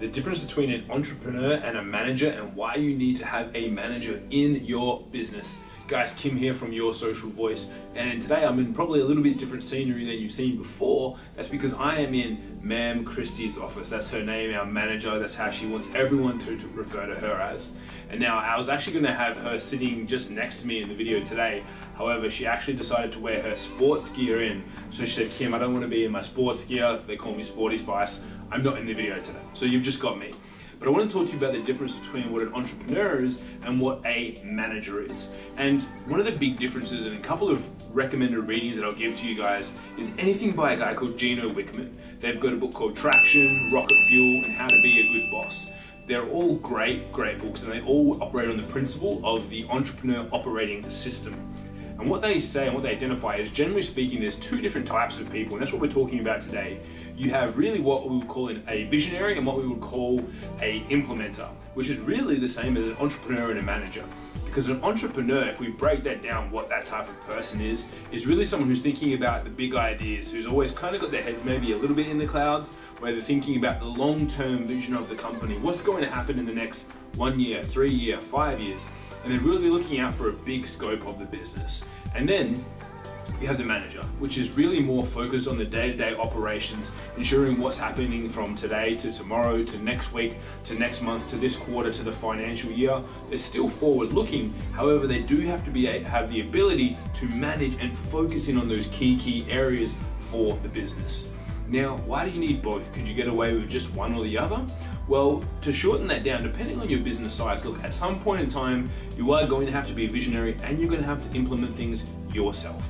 the difference between an entrepreneur and a manager and why you need to have a manager in your business. Guys, Kim here from Your Social Voice, and today I'm in probably a little bit different scenery than you've seen before. That's because I am in Ma'am Christie's office. That's her name, our manager. That's how she wants everyone to, to refer to her as. And now I was actually going to have her sitting just next to me in the video today. However, she actually decided to wear her sports gear in. So she said, Kim, I don't want to be in my sports gear. They call me Sporty Spice. I'm not in the video today. So you've just got me. But I want to talk to you about the difference between what an entrepreneur is and what a manager is. And one of the big differences and a couple of recommended readings that I'll give to you guys is anything by a guy called Gino Wickman. They've got a book called Traction, Rocket Fuel, and How to Be a Good Boss. They're all great, great books and they all operate on the principle of the entrepreneur operating system. And what they say and what they identify is generally speaking, there's two different types of people, and that's what we're talking about today. You have really what we would call a visionary and what we would call a implementer, which is really the same as an entrepreneur and a manager. Because an entrepreneur, if we break that down, what that type of person is, is really someone who's thinking about the big ideas, who's always kind of got their heads maybe a little bit in the clouds, where they're thinking about the long-term vision of the company. What's going to happen in the next one year, three year, five years? And they're really looking out for a big scope of the business. And then you have the manager, which is really more focused on the day-to-day -day operations, ensuring what's happening from today to tomorrow to next week to next month to this quarter to the financial year. They're still forward-looking, however, they do have to be have the ability to manage and focus in on those key key areas for the business. Now, why do you need both? Could you get away with just one or the other? Well, to shorten that down, depending on your business size, look, at some point in time, you are going to have to be a visionary and you're going to have to implement things yourself,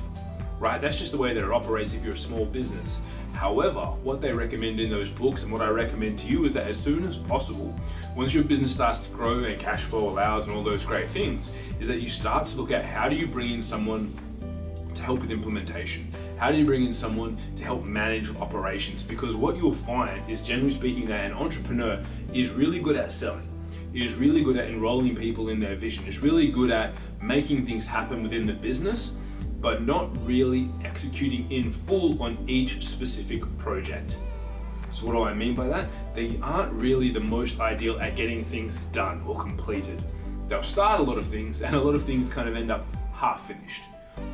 right? That's just the way that it operates if you're a small business. However, what they recommend in those books and what I recommend to you is that as soon as possible, once your business starts to grow and cash flow allows and all those great things, is that you start to look at how do you bring in someone to help with implementation? How do you bring in someone to help manage operations? Because what you'll find is generally speaking that an entrepreneur is really good at selling. Is really good at enrolling people in their vision. Is really good at making things happen within the business, but not really executing in full on each specific project. So what do I mean by that? They aren't really the most ideal at getting things done or completed. They'll start a lot of things and a lot of things kind of end up half finished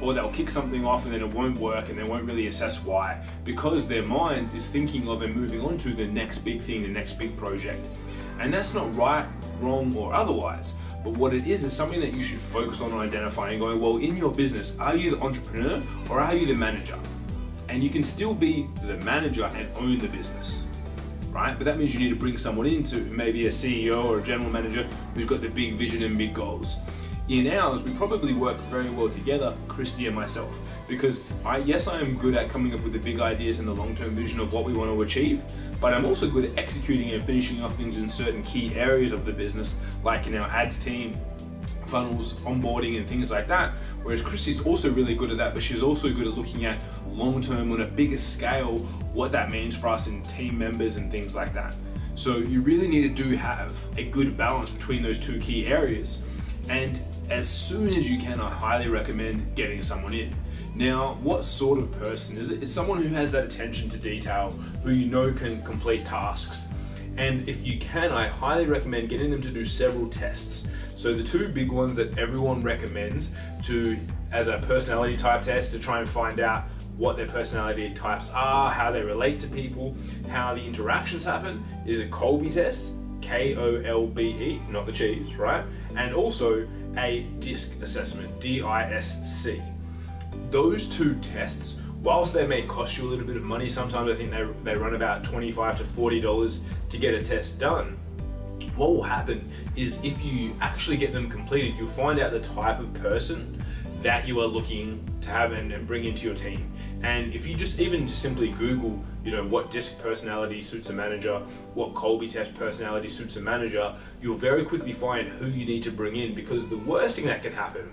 or they'll kick something off and then it won't work and they won't really assess why because their mind is thinking of and moving on to the next big thing, the next big project. And that's not right, wrong, or otherwise. But what it is is something that you should focus on identifying and going, well, in your business, are you the entrepreneur or are you the manager? And you can still be the manager and own the business. Right? But that means you need to bring someone in to maybe a CEO or a general manager who's got the big vision and big goals in ours, we probably work very well together, Christy and myself, because I, yes, I am good at coming up with the big ideas and the long-term vision of what we want to achieve, but I'm also good at executing and finishing off things in certain key areas of the business, like in our ads team, funnels, onboarding and things like that. Whereas Christy's also really good at that, but she's also good at looking at long-term on a bigger scale, what that means for us in team members and things like that. So you really need to do have a good balance between those two key areas. And as soon as you can, I highly recommend getting someone in. Now, what sort of person is it? It's someone who has that attention to detail, who you know can complete tasks. And if you can, I highly recommend getting them to do several tests. So the two big ones that everyone recommends to as a personality type test to try and find out what their personality types are, how they relate to people, how the interactions happen is a Kolbe test K-O-L-B-E, not the cheese, right? And also a DISC assessment, D-I-S-C. Those two tests, whilst they may cost you a little bit of money, sometimes I think they, they run about 25 to $40 to get a test done, what will happen is if you actually get them completed, you'll find out the type of person that you are looking to have and, and, bring into your team. And if you just even simply Google, you know, what disc personality suits a manager, what Kolbe test personality suits a manager, you'll very quickly find who you need to bring in because the worst thing that can happen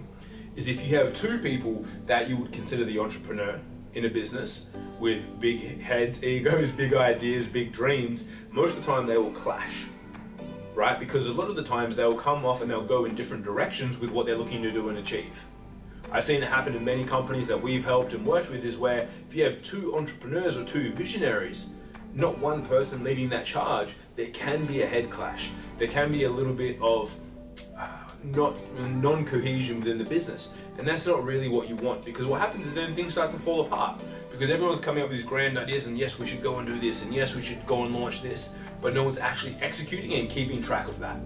is if you have two people that you would consider the entrepreneur in a business with big heads, egos, big ideas, big dreams, most of the time they will clash right? Because a lot of the times they'll come off and they'll go in different directions with what they're looking to do and achieve. I've seen it happen in many companies that we've helped and worked with is where if you have two entrepreneurs or two visionaries, not one person leading that charge, there can be a head clash. There can be a little bit of uh, not non-cohesion within the business, and that's not really what you want. Because what happens is then things start to fall apart. Because everyone's coming up with these grand ideas, and yes, we should go and do this, and yes, we should go and launch this, but no one's actually executing and keeping track of that.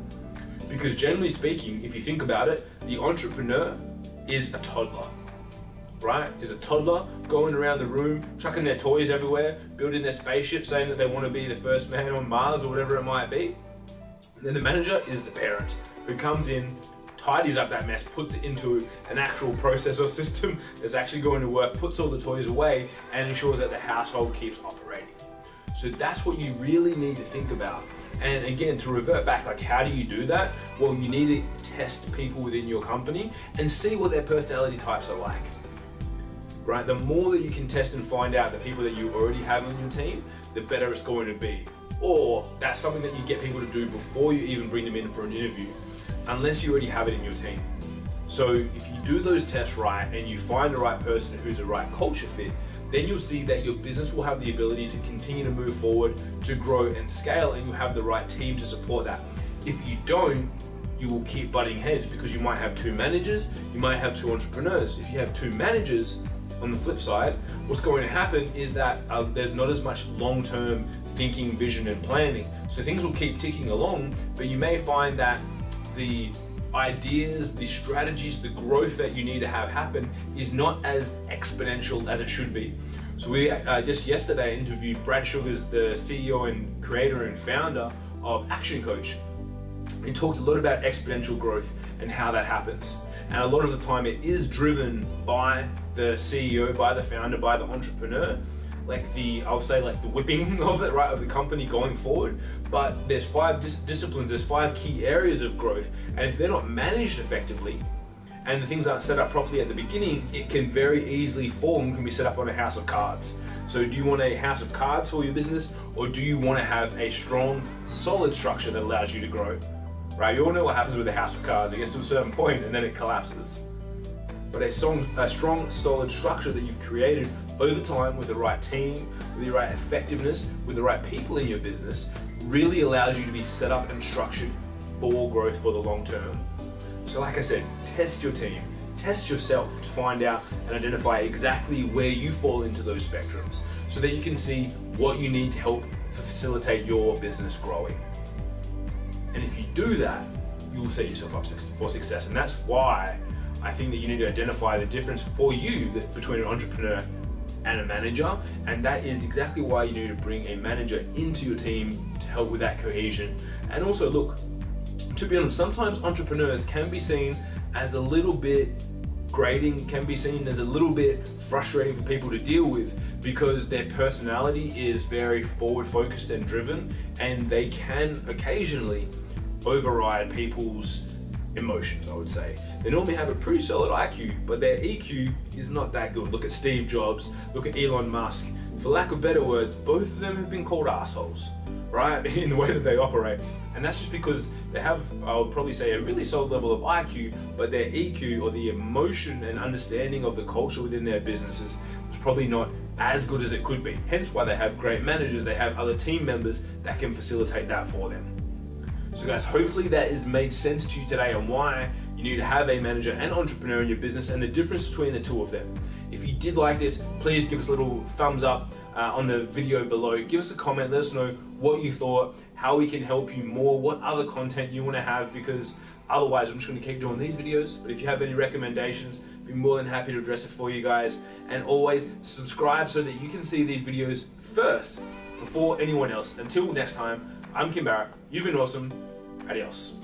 Because generally speaking, if you think about it, the entrepreneur is a toddler right, is a toddler going around the room, chucking their toys everywhere, building their spaceship, saying that they want to be the first man on Mars or whatever it might be. And then the manager is the parent who comes in, tidies up that mess, puts it into an actual processor system that's actually going to work, puts all the toys away, and ensures that the household keeps operating. So that's what you really need to think about. And again, to revert back, like how do you do that? Well, you need to test people within your company and see what their personality types are like right? The more that you can test and find out the people that you already have on your team, the better it's going to be. Or that's something that you get people to do before you even bring them in for an interview, unless you already have it in your team. So if you do those tests right and you find the right person who's the right culture fit, then you'll see that your business will have the ability to continue to move forward, to grow and scale, and you have the right team to support that. If you don't, you will keep butting heads because you might have two managers, you might have two entrepreneurs. If you have two managers, on the flip side, what's going to happen is that uh, there's not as much long-term thinking, vision, and planning. So things will keep ticking along, but you may find that the ideas, the strategies, the growth that you need to have happen is not as exponential as it should be. So we uh, just yesterday interviewed Brad Sugars, the CEO and creator and founder of Action Coach. He talked a lot about exponential growth and how that happens. And a lot of the time it is driven by the CEO, by the founder, by the entrepreneur. Like the, I'll say like the whipping of it, right, of the company going forward. But there's five dis disciplines, there's five key areas of growth. And if they're not managed effectively, and the things aren't set up properly at the beginning, it can very easily fall and can be set up on a house of cards. So do you want a house of cards for your business or do you want to have a strong, solid structure that allows you to grow? right? You all know what happens with a house of cards. It gets to a certain point and then it collapses. But a strong, a strong, solid structure that you've created over time with the right team, with the right effectiveness, with the right people in your business, really allows you to be set up and structured for growth for the long term. So like I said, test your team, test yourself to find out and identify exactly where you fall into those spectrums so that you can see what you need to help facilitate your business growing. And if you do that, you will set yourself up for success. And that's why I think that you need to identify the difference for you between an entrepreneur and a manager. And that is exactly why you need to bring a manager into your team to help with that cohesion. And also look, to be honest, sometimes entrepreneurs can be seen as a little bit grading can be seen as a little bit frustrating for people to deal with because their personality is very forward focused and driven and they can occasionally override people's emotions, I would say. They normally have a pretty solid IQ, but their EQ is not that good. Look at Steve Jobs, look at Elon Musk. For lack of better words, both of them have been called assholes, right? In the way that they operate. And that's just because they have, I would probably say, a really solid level of IQ, but their EQ or the emotion and understanding of the culture within their businesses is probably not as good as it could be. Hence why they have great managers, they have other team members that can facilitate that for them. So guys, hopefully that has made sense to you today on why you need to have a manager and entrepreneur in your business and the difference between the two of them. If you did like this, please give us a little thumbs up uh, on the video below. Give us a comment, let us know what you thought, how we can help you more, what other content you want to have because otherwise I'm just going to keep doing these videos. But if you have any recommendations, be more than happy to address it for you guys. And always subscribe so that you can see these videos first before anyone else. Until next time, I'm Kim Barrett. You've been awesome. Adios.